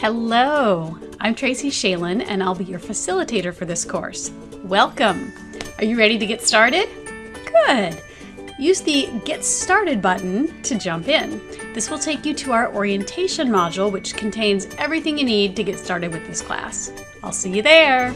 Hello, I'm Tracy Shalin and I'll be your facilitator for this course. Welcome! Are you ready to get started? Good! Use the Get Started button to jump in. This will take you to our orientation module which contains everything you need to get started with this class. I'll see you there!